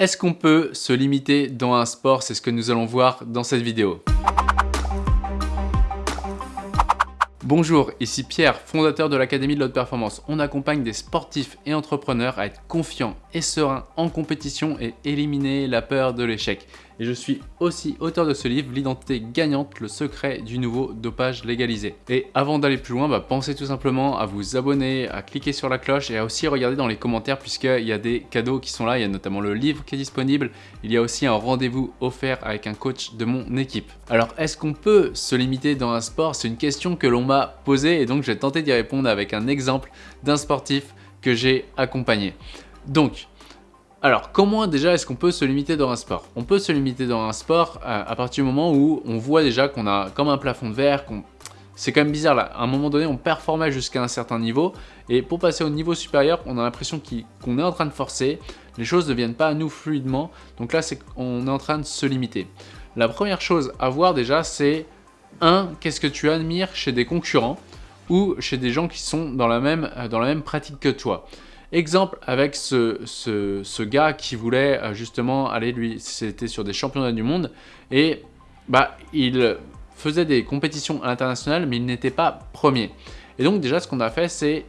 Est-ce qu'on peut se limiter dans un sport? C'est ce que nous allons voir dans cette vidéo. Bonjour, ici Pierre, fondateur de l'Académie de l'Haute Performance. On accompagne des sportifs et entrepreneurs à être confiants et sereins en compétition et éliminer la peur de l'échec. Et je suis aussi auteur de ce livre, L'identité gagnante, le secret du nouveau dopage légalisé. Et avant d'aller plus loin, bah, pensez tout simplement à vous abonner, à cliquer sur la cloche et à aussi regarder dans les commentaires puisqu'il y a des cadeaux qui sont là. Il y a notamment le livre qui est disponible. Il y a aussi un rendez-vous offert avec un coach de mon équipe. Alors, est-ce qu'on peut se limiter dans un sport? C'est une question que l'on m'a posée et donc je vais tenter d'y répondre avec un exemple d'un sportif que j'ai accompagné. Donc, alors, comment déjà est-ce qu'on peut se limiter dans un sport? On peut se limiter dans un sport euh, à, partir du moment où on voit déjà qu'on a comme un plafond de verre, qu'on c'est quand même bizarre là, à un moment donné on performait jusqu'à un certain niveau et pour passer au niveau supérieur on a l'impression qu'on est en train de forcer, les choses ne viennent pas à nous fluidement, donc là c'est qu'on est en train de se limiter. La première chose à voir déjà c'est un, qu'est-ce que tu admires chez des concurrents ou chez des gens qui sont dans la même, dans la même pratique que toi? Exemple avec ce, ce, gars qui voulait euh, justement aller, lui, c'était sur des championnats du monde, et bah, il faisait des compétitions à l'international, mais il n'était pas premier. Et donc déjà, ce qu'on a fait, c'est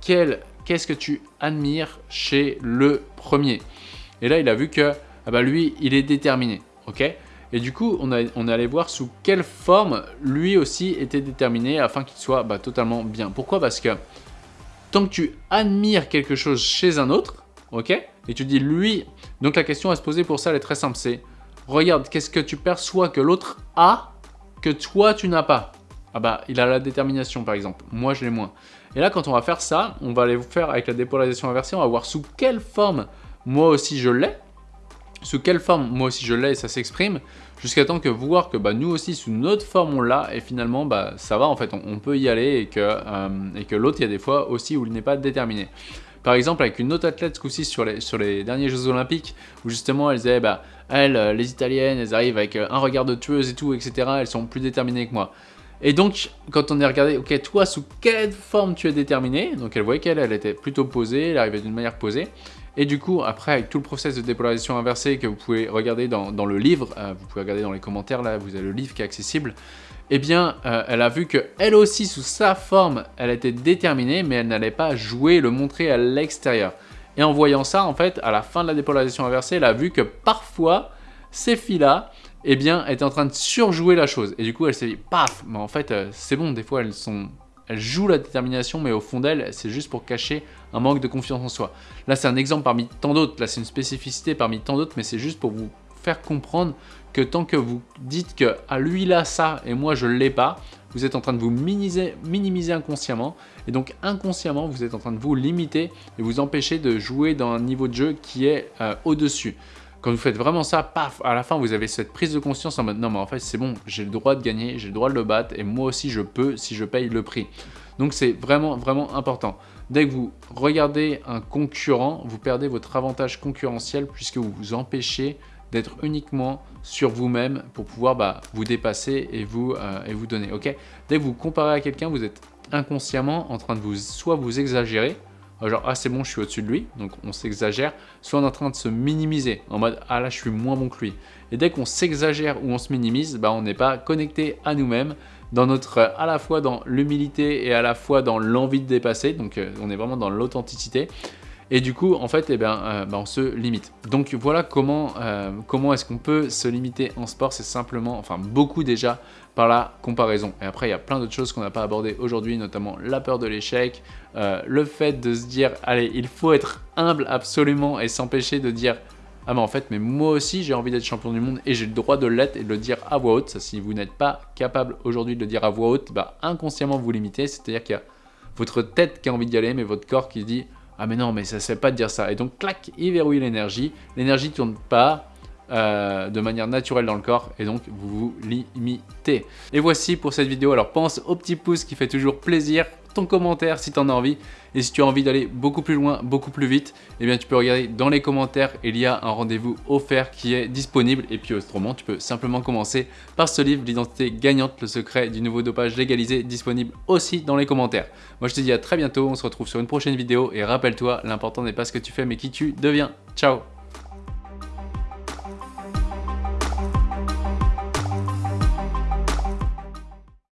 qu'est-ce que tu admires chez le premier? Et là, il a vu que ah bah, lui, il est déterminé, ok? Et du coup, on, a, on est allé voir sous quelle forme lui aussi était déterminé afin qu'il soit bah, totalement bien. Pourquoi? Parce que tant tu admires quelque chose chez un autre, ok Et tu dis lui, donc la question à se poser pour ça, elle est très simple, c'est regarde, qu'est-ce que tu perçois que l'autre a, que toi tu n'as pas? Ah bah, il a la détermination par exemple, moi je l'ai moins. Et là, quand on va faire ça, on va aller faire avec la dépolarisation inversée, on va voir sous quelle forme moi aussi je l'ai, sous quelle forme moi aussi je l'ai et ça s'exprime, jusqu'à temps que voir que bah, nous aussi sous notre forme on l'a et finalement bah, ça va en fait, on, peut y aller et que, euh, que l'autre il y a des fois aussi où il n'est pas déterminé. Par exemple avec une autre athlète ce coup-ci sur les, sur les derniers Jeux Olympiques où justement elle disait bah elles, euh, les Italiennes, elles arrivent avec euh, un regard de tueuse et tout etc, elles sont plus déterminées que moi. Et donc, quand on est regardé, ok, toi, sous quelle forme tu es déterminé? Donc, elle voyait qu'elle, elle était plutôt posée, elle arrivait d'une manière posée. Et du coup, après, avec tout le process de dépolarisation inversée que vous pouvez regarder dans, le livre, euh, vous pouvez regarder dans les commentaires, là, vous avez le livre qui est accessible, eh bien, euh, elle a vu que elle aussi, sous sa forme, elle était déterminée, mais elle n'allait pas jouer, le montrer à l'extérieur. Et en voyant ça, en fait, à la fin de la dépolarisation inversée, elle a vu que parfois, ces filles-là, eh bien, étaient en train de surjouer la chose. Et du coup, elle s'est dit, paf, mais en fait, euh, c'est bon, des fois, elles sont elle joue la détermination, mais au fond d'elle, c'est juste pour cacher un manque de confiance en soi. Là, c'est un exemple parmi tant d'autres. Là, c'est une spécificité parmi tant d'autres, mais c'est juste pour vous faire comprendre que tant que vous dites que ah, lui, a ça et moi, je ne l'ai pas, vous êtes en train de vous minimiser, minimiser, inconsciemment. Et donc, inconsciemment, vous êtes en train de vous limiter et vous empêcher de jouer dans un niveau de jeu qui est euh, au-dessus. Quand vous faites vraiment ça, paf, à la fin, vous avez cette prise de conscience en mode non, mais en fait, c'est bon, j'ai le droit de gagner, j'ai le droit de le battre et moi aussi, je peux si je paye le prix. Donc, c'est vraiment, vraiment important. Dès que vous regardez un concurrent, vous perdez votre avantage concurrentiel puisque vous vous empêchez d'être uniquement sur vous-même pour pouvoir bah, vous dépasser et vous, euh, et vous donner. ok? Dès que vous comparez à quelqu'un, vous êtes inconsciemment en train de vous soit vous exagérer, genre ah c'est bon je suis au-dessus de lui, donc on s'exagère, soit on est en train de se minimiser, en mode ah là je suis moins bon que lui. Et dès qu'on s'exagère ou on se minimise, bah, on n'est pas connecté à nous-mêmes, dans notre, à la fois dans l'humilité et à la fois dans l'envie de dépasser, donc euh, on est vraiment dans l'authenticité. Et du coup, en fait, eh bah, on se limite. Donc voilà comment, euh, comment est-ce qu'on peut se limiter en sport. C'est simplement, enfin beaucoup déjà, par la comparaison. Et après, il y a plein d'autres choses qu'on n'a pas abordées aujourd'hui, notamment la peur de l'échec, euh, le fait de se dire, allez, il faut être humble absolument et s'empêcher de dire, ah mais en fait, mais moi aussi j'ai envie d'être champion du monde et j'ai le droit de l'être et de le dire à voix haute. Ça, si vous n'êtes pas capable aujourd'hui de le dire à voix haute, bah, inconsciemment vous limitez. C'est-à-dire qu'il y a votre tête qui a envie d'y aller, mais votre corps qui dit ah mais non, mais ça sait pas de dire ça. Et donc, clac, il verrouille l'énergie. L'énergie ne tourne pas euh, de manière naturelle dans le corps et donc vous vous limitez. Et voici pour cette vidéo. Alors, pense au petit pouce qui fait toujours plaisir ton commentaire si tu en as envie. Et si tu as envie d'aller beaucoup plus loin, beaucoup plus vite, eh bien tu peux regarder dans les commentaires, il y a un rendez-vous offert qui est disponible. Et puis autrement, tu peux simplement commencer par ce livre, l'identité gagnante, le secret du nouveau dopage légalisé, disponible aussi dans les commentaires. Moi je te dis à très bientôt, on se retrouve sur une prochaine vidéo et rappelle-toi, l'important n'est pas ce que tu fais mais qui tu deviens. Ciao